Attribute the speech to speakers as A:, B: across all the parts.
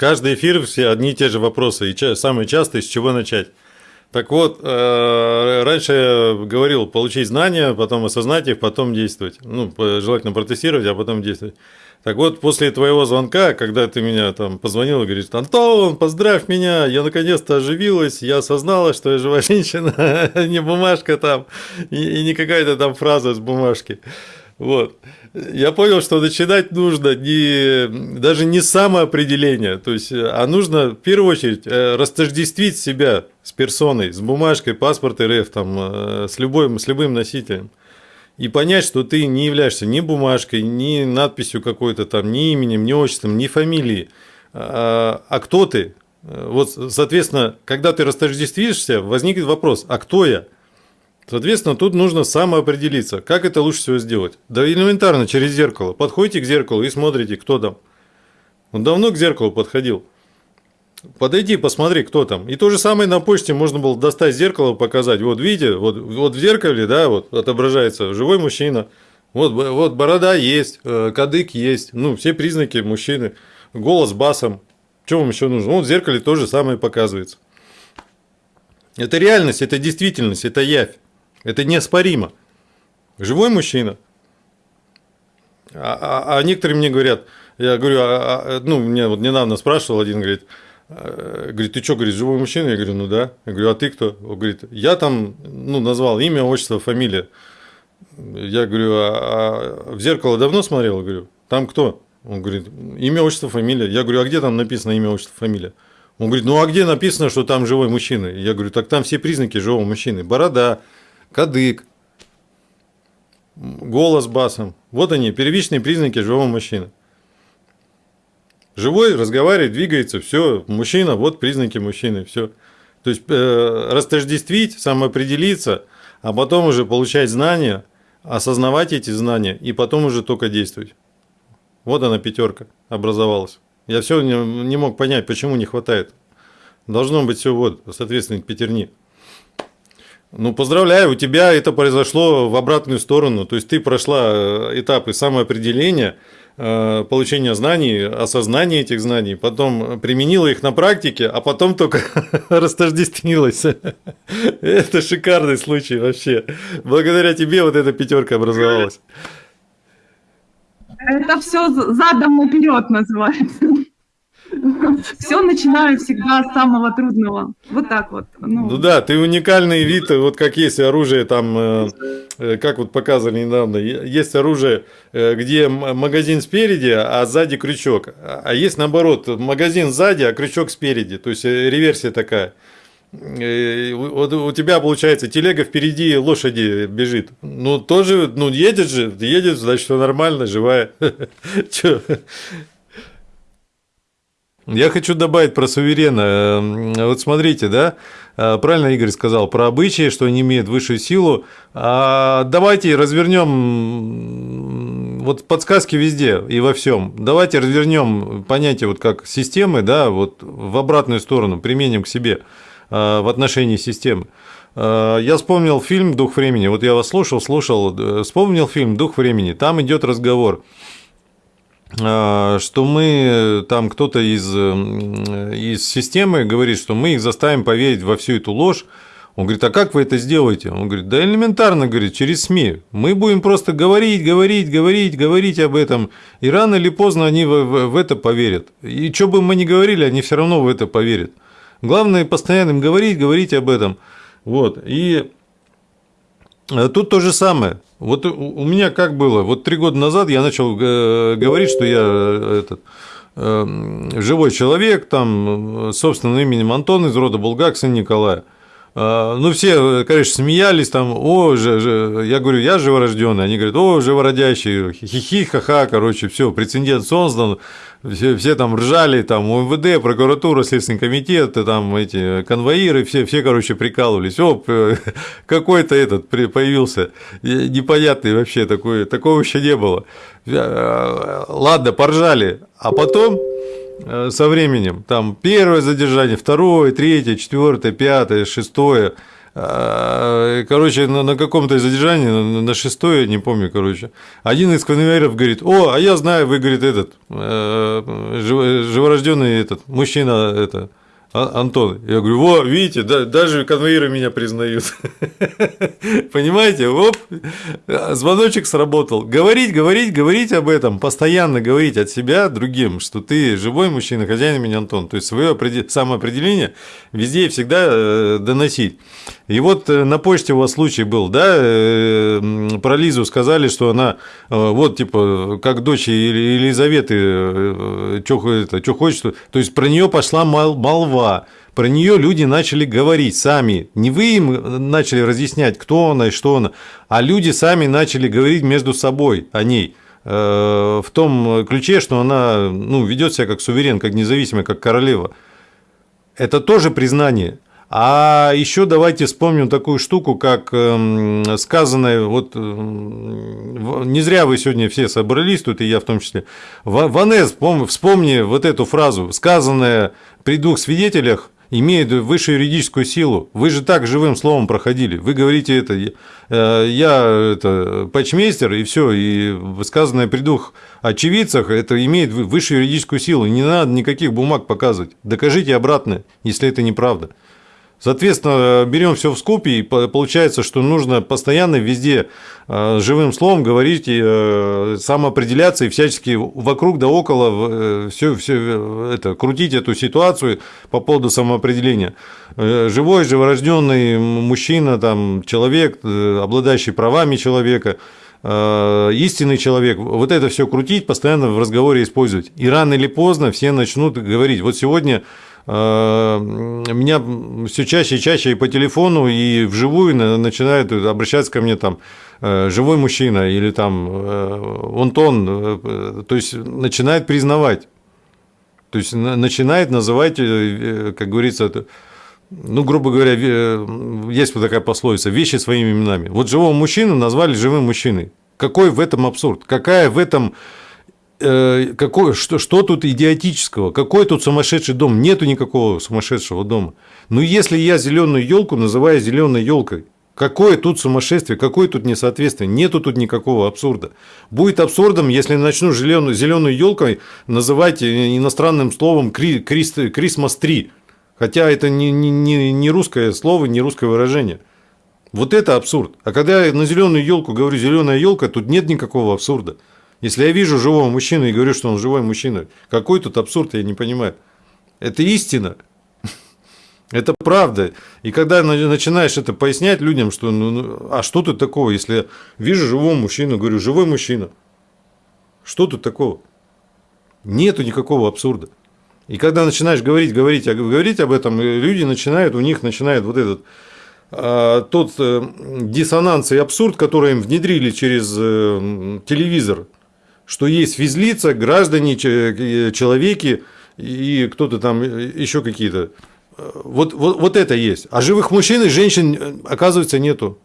A: каждый эфир все одни и те же вопросы, и самые частые, с чего начать. Так вот, э, раньше я говорил, получить знания, потом осознать их, потом действовать. Ну, желательно протестировать, а потом действовать. Так вот, после твоего звонка, когда ты меня там позвонил и говоришь, Антон, поздравь меня, я наконец-то оживилась, я осознала, что я живая женщина, а не бумажка там, и, не какая-то там фраза с бумажки. Вот. Я понял, что начинать нужно не, даже не самоопределение, то есть, а нужно в первую очередь э, растождествить себя с персоной, с бумажкой, паспорт РФ, там, э, с, любым, с любым носителем. И понять, что ты не являешься ни бумажкой, ни надписью какой-то там, ни именем, ни отчеством, ни фамилией, а, а кто ты? Вот, соответственно, когда ты растождествишься, возникнет вопрос, а кто я? Соответственно, тут нужно самоопределиться, как это лучше всего сделать. Да элементарно, через зеркало. Подходите к зеркалу и смотрите, кто там. Он давно к зеркалу подходил. Подойди, посмотри, кто там. И то же самое на почте можно было достать зеркало, показать. Вот видите, вот, вот в зеркале, да, вот отображается живой мужчина. Вот, вот борода есть, э, кадык есть, ну, все признаки мужчины. Голос басом. Что вам еще нужно? Вот в зеркале то же самое показывается. Это реальность, это действительность, это явь. Это неоспоримо. Живой мужчина. А, а, а некоторые мне говорят, я говорю, а, а, ну, мне вот недавно спрашивал один, говорит, а, говорит, ты что, говорит, живой мужчина? Я говорю, ну да. Я говорю, а ты кто? Он говорит, я там, ну, назвал имя, отчество, фамилия. Я говорю, а, а в зеркало давно смотрел? Я говорю, там кто? Он говорит, имя, отчество, фамилия. Я говорю, а где там написано имя, отчество, фамилия? Он говорит, ну а где написано, что там живой мужчина? Я говорю, так там все признаки живого мужчины. Борода, кадык, голос басом. Вот они, первичные признаки живого мужчины. Живой, разговаривает, двигается, все, мужчина, вот признаки мужчины, все. То есть э, растождествить, самоопределиться, а потом уже получать знания, осознавать эти знания и потом уже только действовать. Вот она пятерка образовалась. Я все не, не мог понять, почему не хватает. Должно быть все вот, соответственно, пятерни. Ну, поздравляю, у тебя это произошло в обратную сторону. То есть ты прошла э, этапы самоопределения, э, получения знаний, осознания этих знаний, потом применила их на практике, а потом только растождествилась. Это шикарный случай вообще. Благодаря тебе вот эта пятерка образовалась.
B: Это все задом наперед называется. Все начинаю всегда с самого трудного. Вот так вот.
A: Ну, ну да, ты уникальный вид, вот как есть оружие там, э, э, как вот показывали недавно, есть оружие, э, где магазин спереди, а сзади крючок. А есть наоборот, магазин сзади, а крючок спереди. То есть реверсия такая. Вот у тебя получается телега впереди лошади бежит. Ну тоже, ну едет же, едет, значит все нормально, живая. Я хочу добавить про суверена. Эм, вот смотрите, да, э, правильно Игорь сказал про обычаи, что они имеют высшую силу. А давайте развернем вот подсказки везде и во всем. Давайте развернем понятие вот как системы, да, вот в обратную сторону, применим к себе э, в отношении системы. Э, я вспомнил фильм «Дух времени». Вот я вас слушал, слушал, вспомнил фильм «Дух времени». Там идет разговор что мы, там кто-то из, из системы говорит, что мы их заставим поверить во всю эту ложь. Он говорит, а как вы это сделаете? Он говорит, да элементарно, говорит, через СМИ. Мы будем просто говорить, говорить, говорить, говорить об этом, и рано или поздно они в, в, в это поверят. И что бы мы ни говорили, они все равно в это поверят. Главное постоянно им говорить, говорить об этом. Вот. И Э, тут то же самое. Вот у меня как было? Вот три года назад я начал э, говорить, что я э, этот, живой человек, там, собственным именем Антон из рода Булгак, сын Николая. А, ну, все, конечно, смеялись там, о, же, же, я говорю, я живорожденный, они говорят, о, живородящий, хихи, ха-ха, короче, все, прецедент создан, все, все там ржали, там, МВД, прокуратура, Следственный комитет, там, эти конвоиры, все, все, короче, прикалывались, о, какой-то этот появился, непонятный вообще, такой, такого еще не было. Э, ладно, поржали, а потом Э, со временем. Там первое задержание, второе, третье, четвертое, пятое, шестое. А, короче, на, каком-то задержании, на, шестое, не помню, короче, один из конвейеров говорит, о, а я знаю, вы, говорит, этот, э, живорожденный этот, мужчина, это, а, Антон, я говорю, во, видите, да, даже конвейеры меня признают. Понимаете, оп, звоночек сработал. Говорить, говорить, говорить об этом, постоянно говорить от себя другим, что ты живой мужчина, хозяин меня Антон. То есть свое самоопределение везде и всегда э, доносить. И вот э, на почте у вас случай был, да, э, про Лизу сказали, что она вот типа как дочь Елизаветы, что хочет, то есть про нее пошла молва слова. Про нее люди начали говорить сами. Не вы им начали разъяснять, кто она и что она, а люди сами начали говорить между собой о ней э, в том ключе, что она ну, ведет себя как суверен, как независимая, как королева. Это тоже признание. А еще давайте вспомним такую штуку, как эм, сказанное, вот не зря вы сегодня все собрались, тут и я в том числе. Ванес, вспомни вот эту фразу, сказанная при двух свидетелях, имеет высшую юридическую силу. Вы же так живым словом проходили. Вы говорите это, э, я это патчмейстер, и все, и сказанное при двух очевидцах, это имеет высшую юридическую силу. Не надо никаких бумаг показывать. Докажите обратно, если это неправда. Соответственно, берем все в скупе, и получается, что нужно постоянно везде э, живым словом говорить, и э, самоопределяться и всячески вокруг да около все, э, все это, крутить эту ситуацию по поводу самоопределения. Живой, живорожденный мужчина, там, человек, обладающий правами человека, истинный человек, вот это все крутить, постоянно в разговоре использовать. И рано или поздно все начнут говорить. Вот сегодня меня все чаще и чаще и по телефону, и вживую начинают обращаться ко мне там э, живой мужчина или там э, Антон, то есть начинает признавать, то есть начинает называть, как говорится, ну, грубо говоря, есть вот такая пословица, вещи своими именами. Вот живого мужчину назвали живым мужчиной. Какой в этом абсурд? Какая в этом Э, какой, что, что тут идиотического? Какой тут сумасшедший дом? Нету никакого сумасшедшего дома. Ну, если я зеленую елку называю зеленой елкой, Какое тут сумасшествие, какое тут несоответствие? Нету тут никакого абсурда. Будет абсурдом, если начну зеленую, зеленую елкой называть иностранным словом Christmas tree. Хотя это не, не, не русское слово, не русское выражение. Вот это абсурд. А когда я на зеленую елку говорю зеленая елка, тут нет никакого абсурда. Если я вижу живого мужчину и говорю, что он живой мужчина, какой тут абсурд, я не понимаю. Это истина. Это правда. И когда начинаешь это пояснять людям, что ну, ну, а что тут такого, если я вижу живого мужчину, говорю, живой мужчина. Что тут такого? Нету никакого абсурда. И когда начинаешь говорить, говорить, говорить об этом, люди начинают, у них начинает вот этот а, тот э, диссонанс и абсурд, который им внедрили через э, телевизор, что есть физлица, граждане, человеки и кто-то там еще какие-то. Вот, вот, вот это есть. А живых мужчин и женщин, оказывается, нету.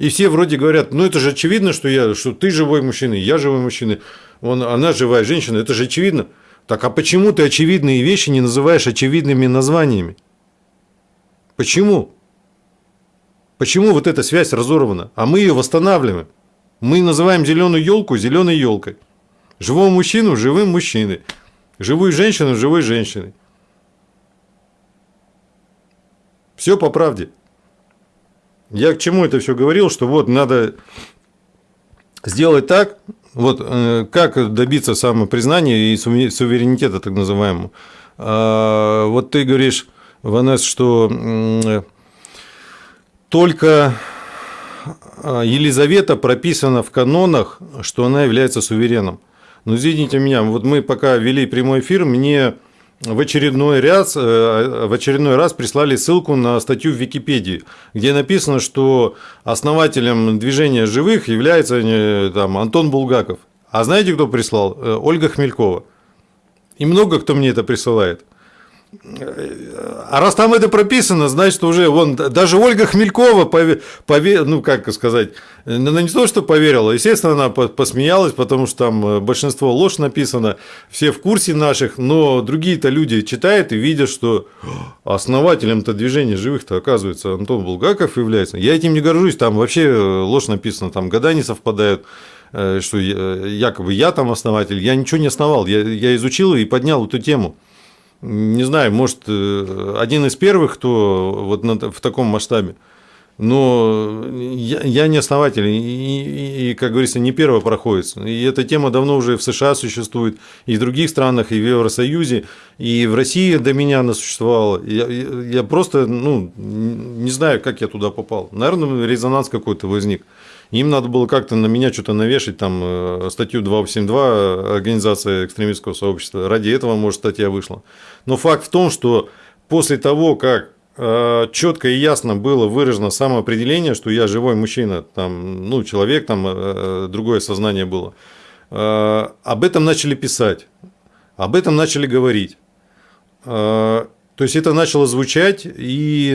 A: И все вроде говорят, ну это же очевидно, что, я, что ты живой мужчина, я живой мужчина, он, она живая женщина, это же очевидно. Так а почему ты очевидные вещи не называешь очевидными названиями? Почему? Почему вот эта связь разорвана? А мы ее восстанавливаем. Мы называем зеленую елку зеленой елкой. Живого мужчину живым мужчиной. Живую женщину живой женщиной. Все по правде. Я к чему это все говорил, что вот надо сделать так, вот э, как добиться самопризнания и суверенитета так называемого. А, вот ты говоришь, Ванес, что только Елизавета прописана в канонах, что она является сувереном. Но извините меня, вот мы пока вели прямой эфир, мне в очередной раз, э, в очередной раз прислали ссылку на статью в Википедии, где написано, что основателем движения живых является э, там, Антон Булгаков. А знаете, кто прислал? Э, Ольга Хмелькова. И много кто мне это присылает. А раз там это прописано, значит уже вон даже Ольга Хмелькова пове, ну как сказать, она не то что поверила, естественно она посмеялась, потому что там э, большинство ложь написано, все в курсе наших, но другие-то люди читают и видят, что основателем-то движения живых-то оказывается Антон Булгаков является. Я этим не горжусь, там вообще э, ложь написана, там года не совпадают э, что якобы я там основатель, я ничего не основал, я, я изучил и поднял эту тему не знаю, может, э, один из первых, кто вот в таком масштабе. Но я, не основатель, и, как говорится, не первый проходит. И эта тема давно уже в США существует, и в других странах, и в Евросоюзе, и в России до меня она существовала. Я, я просто, ну, не знаю, как я туда попал. Наверное, резонанс какой-то возник. Им надо было как-то на меня что-то навешать, там, э, статью 282 Организация экстремистского сообщества. Ради этого, может, статья вышла. Но факт в том, что после того, как э, четко и ясно было выражено самоопределение, что я живой мужчина, там, ну, человек, там, э, другое сознание было, об этом начали писать, об этом начали говорить. То есть это начало звучать и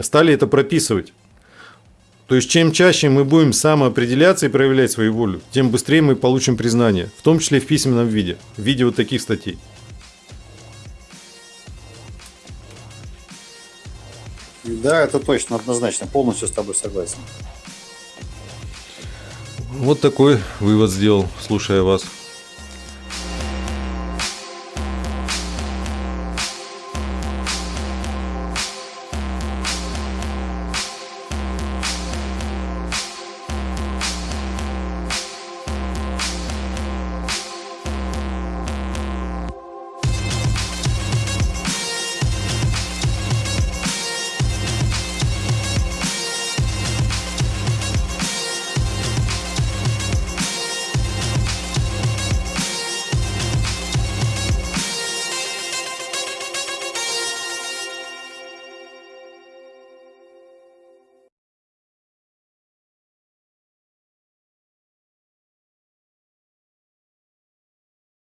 A: стали это прописывать. То есть, чем чаще мы будем самоопределяться и проявлять свою волю, тем быстрее мы получим признание, в том числе в письменном виде, в виде вот таких статей.
C: Да, это точно, однозначно, полностью с тобой согласен.
A: Вот такой вывод сделал, слушая вас.